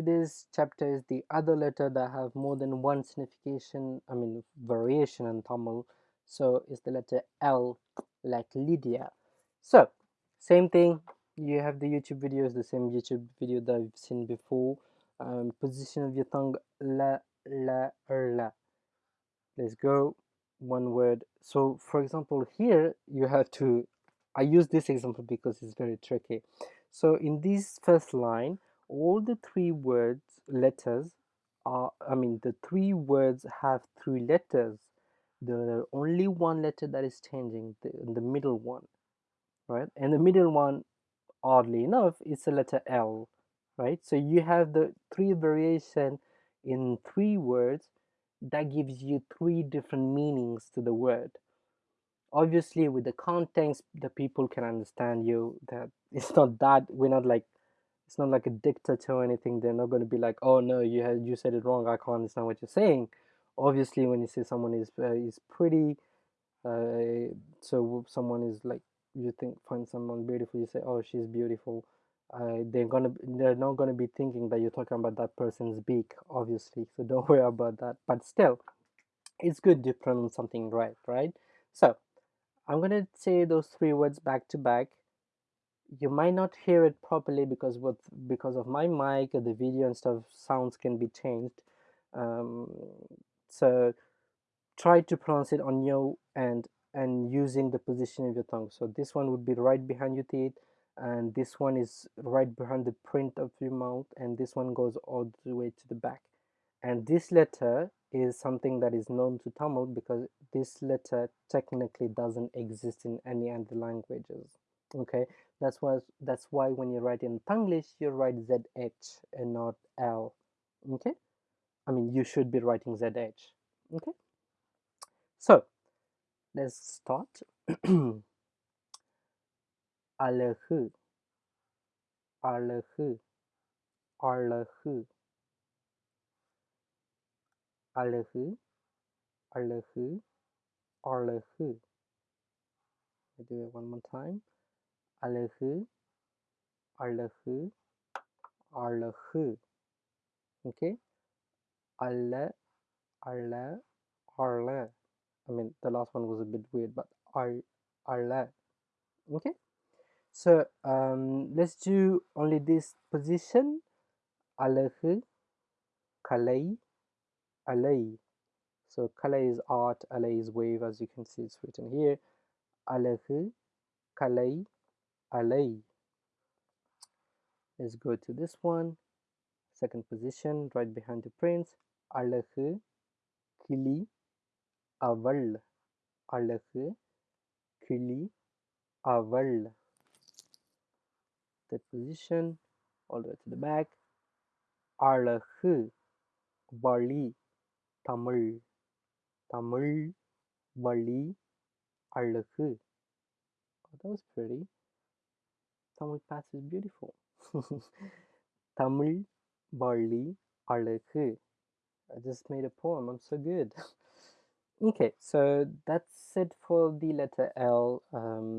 today's chapter is the other letter that have more than one signification i mean variation in tamil. So it's the letter l like lydia. So same thing. You have the youtube videos the same youtube video that i've seen before. Um, position of your tongue la la la. Let's go. One word. So for example here you have to i use this example because it's very tricky. So in this first line all the three words letters are i mean the three words have three letters. The only one letter that is changing the, the middle one right? And the middle one oddly enough is the letter l right? So you have the three variation in three words that gives you three different meanings to the word. Obviously with the context the people can understand you that it's not that we're not like it's not like a dictator or anything they're not going to be like oh no you had you said it wrong i can't understand what you're saying. Obviously when you say someone is uh, is pretty uh, so someone is like you think find someone beautiful you say oh she's beautiful uh, they're gonna they're not gonna be thinking that you're talking about that person's beak obviously so don't worry about that but still it's good to pronounce something right right? So i'm gonna say those three words back to back you might not hear it properly because with because of my mic the video and stuff sounds can be changed. Um, so try to pronounce it on your end and using the position of your tongue. So this one would be right behind your teeth and this one is right behind the print of your mouth and this one goes all the way to the back. And this letter is something that is known to Tamil because this letter technically doesn't exist in any other languages okay? That's why that's why when you write in Tanglish you write ZH and not L okay? I mean you should be writing ZH okay? So let's start. Allahu Allahu Allahu Allahu Allahu Allahu I do it one more time. அழகு அழகு அழகு okay அல்ல அல்ல அல்ல I mean the last one was a bit weird but al alla okay so um let's do only this position அழகு கலை alay so kala is art alay is wave as you can see it's written here அழகு கலை alay let's go to this one second position right behind the prince அழகு கிளி அவள் அழகு கிளி அவள் that position all the way to the back அழகு வழி தமிழ் தமிழ் வழி அழகு oh, that was pretty Tamil past is beautiful Tamil வழி அழகு I just made a poem I'm so good okay so that's it for the letter L um,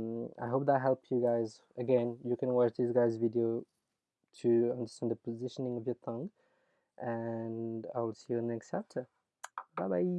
I hope that helped you guys again you can watch this guy's video to understand the positioning of your tongue and I will see you in the next chapter bye bye